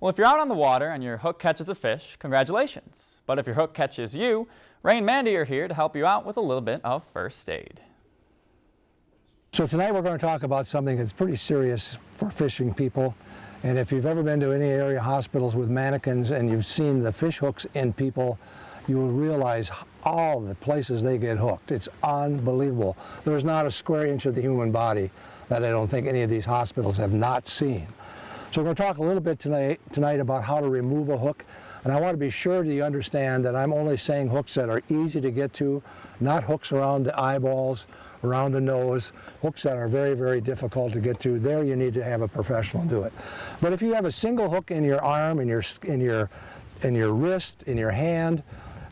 Well, if you're out on the water and your hook catches a fish, congratulations. But if your hook catches you, Ray and Mandy are here to help you out with a little bit of first aid. So tonight we're going to talk about something that's pretty serious for fishing people. And if you've ever been to any area hospitals with mannequins and you've seen the fish hooks in people, you will realize all the places they get hooked. It's unbelievable. There's not a square inch of the human body that I don't think any of these hospitals have not seen. So we're going to talk a little bit tonight, tonight about how to remove a hook. And I want to be sure that you understand that I'm only saying hooks that are easy to get to, not hooks around the eyeballs, around the nose, hooks that are very, very difficult to get to. There you need to have a professional do it. But if you have a single hook in your arm, in your, in your, in your wrist, in your hand,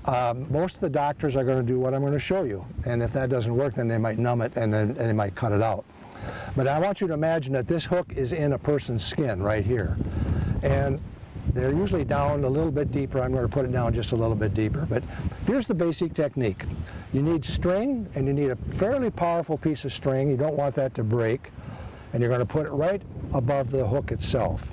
um, most of the doctors are going to do what I'm going to show you. And if that doesn't work, then they might numb it and then and they might cut it out. But I want you to imagine that this hook is in a person's skin right here. And they're usually down a little bit deeper. I'm going to put it down just a little bit deeper. But here's the basic technique. You need string, and you need a fairly powerful piece of string. You don't want that to break. And you're going to put it right above the hook itself.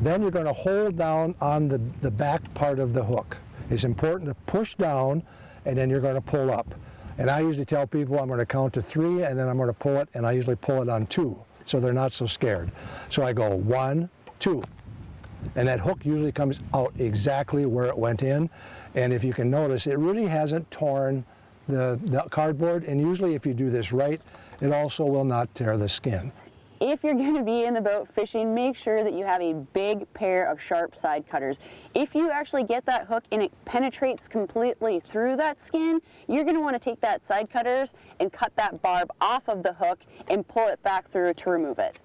Then you're going to hold down on the, the back part of the hook. It's important to push down, and then you're going to pull up. And I usually tell people I'm going to count to three, and then I'm going to pull it, and I usually pull it on two, so they're not so scared. So I go one, two, and that hook usually comes out exactly where it went in. And if you can notice, it really hasn't torn the, the cardboard, and usually if you do this right, it also will not tear the skin. If you're going to be in the boat fishing, make sure that you have a big pair of sharp side cutters. If you actually get that hook and it penetrates completely through that skin, you're going to want to take that side cutters and cut that barb off of the hook and pull it back through to remove it.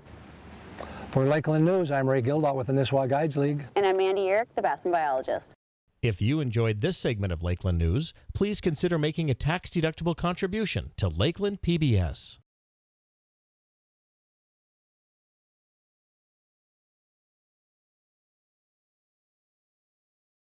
For Lakeland News, I'm Ray Gildaut with the Nisswa Guides League. And I'm Mandy Uhrich, the Bassin biologist. If you enjoyed this segment of Lakeland News, please consider making a tax-deductible contribution to Lakeland PBS.